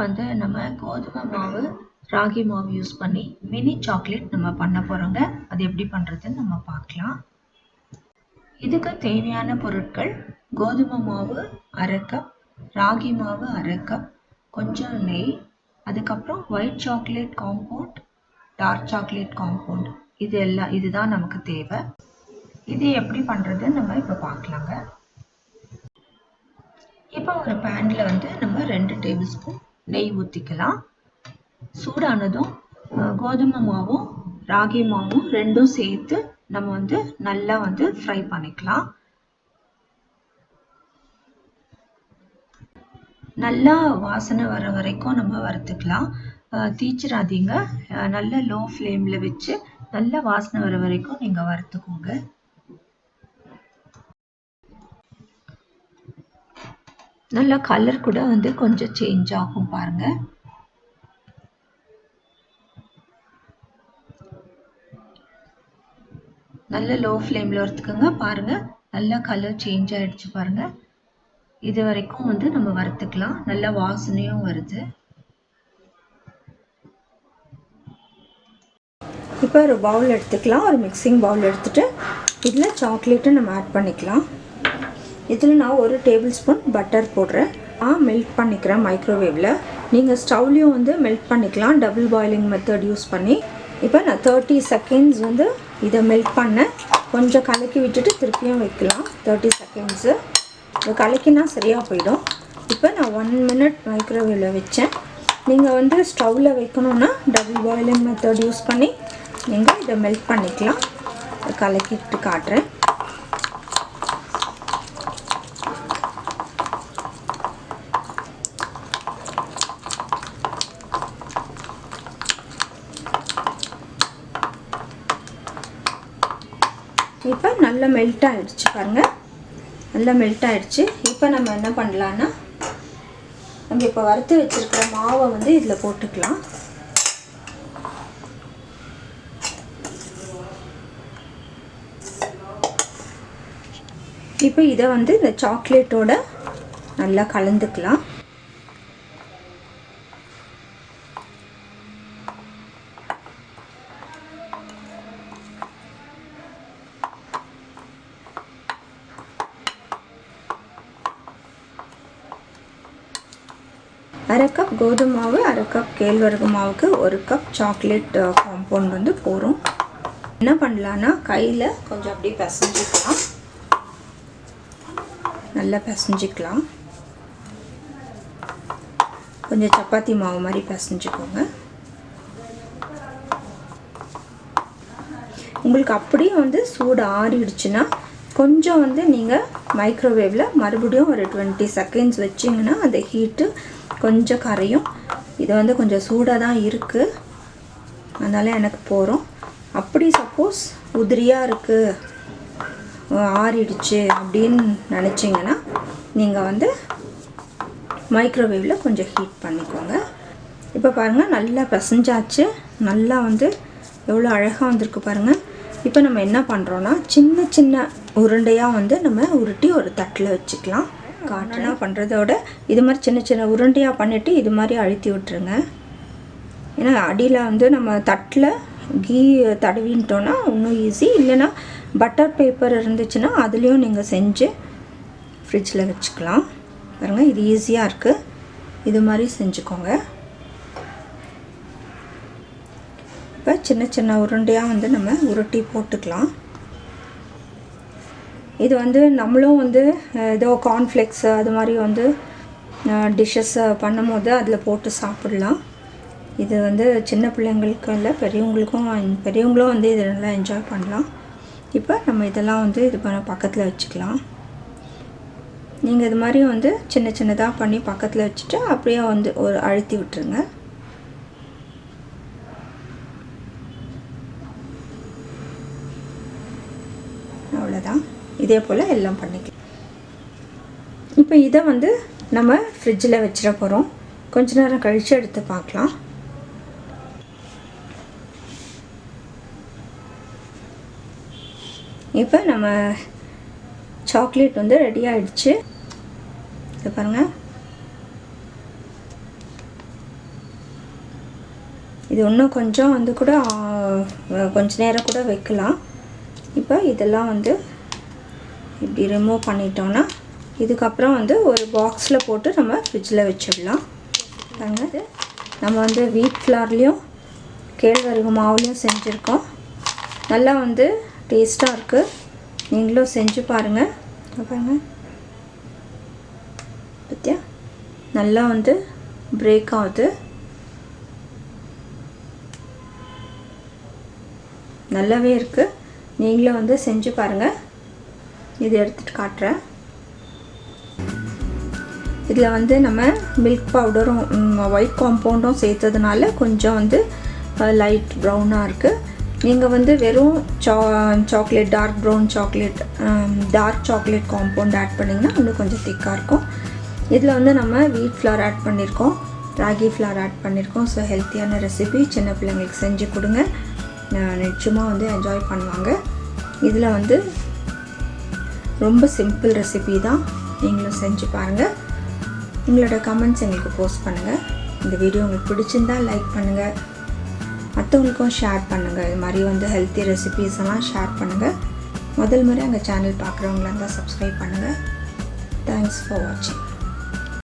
வந்து நம்ம கோதுமை மாவு ராகி மாவு யூஸ் பண்ணி மினி சாக்லேட் நம்ம பண்ண போகிறோங்க அது எப்படி பண்ணுறதுன்னு நம்ம பார்க்கலாம். இதுக்கு தேவையான பொருட்கள் கோதுமை மாவு அரை கப் ராகி மாவு அரை கப் கொஞ்சம் நெய் அதுக்கப்புறம் white chocolate compound dark chocolate compound இது எல்லாம் இதுதான் நமக்கு தேவை. இது எப்படி பண்ணுறதுன்னு நம்ம இப்போ பார்க்கலாங்க. இப்போ ஒரு பேனில் வந்து நம்ம ரெண்டு டேபிள் ஸ்பூன் நெய் ஊற்றிக்கலாம் சூடானதும் கோதுமை மாவும் ராகி மாவும் ரெண்டும் சேர்த்து நம்ம வந்து நல்லா வந்து ஃப்ரை பண்ணிக்கலாம். நல்லா வாசனை வர வரைக்கும் நம்ம வறுத்துக்கலாம். தீச்சிடாதீங்க. நல்ல லோ ஃப்ளேமில் வச்சு நல்ல வாசனை வர வரைக்கும் நீங்கள் வறுத்துக்கோங்க. நல்ல கலர் கூட வந்து கொஞ்சம் சேஞ்ச் ஆகும் பாருங்க. நல்ல லோ ஃப்ளேமில் வறுத்துக்கோங்க பாருங்க. நல்ல கலர் சேஞ்ச் ஆயிடுச்சு பாருங்க. இது வரைக்கும் வந்து நம்ம வறுத்துக்கலாம். நல்ல வாசனையும் வருது. இப்போ ஒரு பவுல் எடுத்துக்கலாம். ஒரு மிக்சிங் பவுல் எடுத்துகிட்டு இதில் சாக்லேட்டை நம்ம ஆட் பண்ணிக்கலாம். இதில் நான் ஒரு டேபிள் ஸ்பூன் பட்டர் போடுறேன். நான் மெல்ட் பண்ணிக்கிறேன் மைக்ரோவேவில் நீங்கள் ஸ்டவ்லேயும் வந்து மெல்ட் பண்ணிக்கலாம். டபுள் பாயிலிங் மெத்தட் யூஸ் பண்ணி. இப்போ நான் தேர்ட்டி செகண்ட்ஸ் வந்து இதை மெல்ட் பண்ணேன். கொஞ்சம் கலக்கி விட்டுட்டு திருப்பியும் வைக்கலாம். தேர்ட்டி செகண்ட்ஸு இது கலக்கினா சரியாக போயிடும். இப்போ நான் ஒன் மினிட் மைக்ரோவேவில் வச்சேன். நீங்கள் வந்து ஸ்டவ்வில் வைக்கணுன்னா டபுள் பாயிலிங் மெத்தட் யூஸ் பண்ணி நீங்கள் இதை மெல்ட் பண்ணிக்கலாம். கலக்கிட்டு காட்டுறேன். இப்போ நல்லா மெல்ட் ஆகிடுச்சு பாருங்கள் நல்லா மெல்ட் ஆகிடுச்சு இப்போ நம்ம என்ன பண்ணலான்னா நம்ம இப்போ வறுத்து வச்சுருக்கிற மாவை வந்து இதில் போட்டுக்கலாம். இப்போ இதை வந்து இந்த சாக்லேட்டோட நல்லா கலந்துக்கலாம். அரை கப் கோதுமை மாவு அரை கப் கேழ்வரகு மாவுக்கு ஒரு கப் சாக்லேட் காம்பவுண்ட் வந்து போகிறோம் என்ன பண்ணலான்னா கையில் கொஞ்சம் அப்படியே பிசைஞ்சிக்கலாம். நல்லா பிசைஞ்சிக்கலாம். கொஞ்சம் சப்பாத்தி மாவு மாதிரி பிசைஞ்சிக்கோங்க. உங்களுக்கு அப்படியே வந்து சூடு ஆறிடுச்சுன்னா கொஞ்சம் வந்து நீங்கள் மைக்ரோவேவில் மறுபடியும் ஒரு டுவெண்ட்டி செகண்ட்ஸ் வச்சிங்கன்னா அந்த ஹீட்டு கொஞ்சம் கரையும். இது வந்து கொஞ்சம் சூடாக தான் இருக்குது அதனால் எனக்கு போகிறோம் அப்படி சப்போஸ் உதிரியாக இருக்குது ஆறிடுச்சு அப்படின்னு நினச்சிங்கன்னா நீங்கள் வந்து மைக்ரோவேவில் கொஞ்சம் ஹீட் பண்ணிக்கோங்க. இப்போ பாருங்கள் நல்லா பிசைஞ்சாச்சு. நல்லா வந்து எவ்வளோ அழகாக வந்திருக்கு பாருங்கள் இப்போ நம்ம என்ன பண்ணுறோன்னா சின்ன சின்ன உருண்டையாக வந்து நம்ம உருட்டி ஒரு தட்டில் வச்சுக்கலாம். காட்டனாக பண்ணுறதோட இது மாதிரி சின்ன சின்ன உருண்டையாக பண்ணிவிட்டு இது மாதிரி அழுத்தி விட்டுருங்க. ஏன்னா அடியில் வந்து நம்ம தட்டில் கீ தடவின்ட்டோன்னா இன்னும் ஈஸி இல்லைன்னா பட்டர் பேப்பர் இருந்துச்சுன்னா அதுலேயும் நீங்கள் செஞ்சு ஃப்ரிட்ஜில் வச்சுக்கலாம். பாருங்கள் இது ஈஸியாக இருக்குது இது மாதிரி செஞ்சுக்கோங்க. இப்போ சின்ன சின்ன உருண்டையாக வந்து நம்ம உருட்டி போட்டுக்கலாம். இது வந்து நம்மளும் வந்து ஏதோ கார்ன்ஃப்ளெக்ஸ் அது மாதிரி வந்து டிஷ்ஷஸ் பண்ணும்போது அதில் போட்டு சாப்பிட்லாம். இது வந்து சின்ன பிள்ளைங்களுக்கு இல்லை பெரியவங்களுக்கும் பெரியவங்களும் வந்து இதை நல்லா என்ஜாய் பண்ணலாம். இப்போ நம்ம இதெல்லாம் வந்து இது பண்ண பக்கத்தில் வச்சுக்கலாம். நீங்கள் இது மாதிரி வந்து சின்ன சின்னதாக பண்ணி பக்கத்தில் வச்சுட்டு அப்படியே வந்து ஒரு அழுத்தி விட்டுருங்க. அவ்வளோதான் இதே போல் எல்லாம் பண்ணிக்கலாம். இப்போ இதை வந்து நம்ம ஃப்ரிட்ஜில் வச்சிட போகிறோம் கொஞ்ச நேரம் கழித்து எடுத்து பார்க்கலாம். இப்போ நம்ம சாக்லேட் வந்து ரெடி ஆகிடுச்சு இது பாருங்கள் இது இன்னும் கொஞ்சம் வந்து கூட கொஞ்ச நேரம் கூட வைக்கலாம். இப்போ இதெல்லாம் வந்து இப்படி ரிமூவ் பண்ணிட்டோன்னா இதுக்கப்புறம் வந்து ஒரு பாக்ஸில் போட்டு நம்ம ஃப்ரிட்ஜில் வச்சிடலாம். அதாவது நம்ம வந்து வீட் ஃப்ளார்லேயும் கேழ்வரகு மாவுலேயும் செஞ்சுருக்கோம். நல்லா வந்து டேஸ்ட்டாக இருக்குது நீங்களும் செஞ்சு பாருங்கள் பாருங்க. பத்தியா? நல்லா வந்து பிரேக் ஆகுது. நல்லாவே இருக்குது நீங்களும் வந்து செஞ்சு பாருங்கள் இது எடுத்துகிட்டு காட்டுறேன். இதில் வந்து நம்ம மில்க் பவுடரும் ஒயிட் காம்பவுண்டும் சேர்த்ததுனால கொஞ்சம் வந்து லைட் ப்ரௌனாக இருக்குது நீங்கள் வந்து வெறும் சா chocolate dark brown chocolate dark chocolate compound add பண்ணிங்கன்னா இன்னும் கொஞ்சம் திக்காக இருக்கும். இதில் வந்து நம்ம வீட் ஃப்ளார் ஆட் பண்ணியிருக்கோம் ராகி ஃப்ளார் ஆட் பண்ணியிருக்கோம் ஸோ ஹெல்த்தியான ரெசிபி சின்ன பிள்ளைங்களுக்கு செஞ்சு கொடுங்க. நிச்சயமாக வந்து என்ஜாய் பண்ணுவாங்க. இதில் வந்து ரொம்ப சிம்பிள் ரெசிபி தான். நீங்களும் செஞ்சு பாருங்கள் உங்களோட கமெண்ட்ஸ் எங்களுக்கு போஸ்ட் பண்ணுங்கள் இந்த வீடியோ உங்களுக்கு பிடிச்சிருந்தா லைக் பண்ணுங்கள் மற்றவங்களுக்கும் ஷேர் பண்ணுங்கள் இது மாதிரி வந்து ஹெல்த்தி ரெசிபீஸ் எல்லாம் ஷேர் பண்ணுங்கள் முதல் முறை எங்கள் சேனல் பார்க்குறவங்களா தான் சப்ஸ்கிரைப் பண்ணுங்கள் தேங்க்ஸ் ஃபார் வாட்சிங்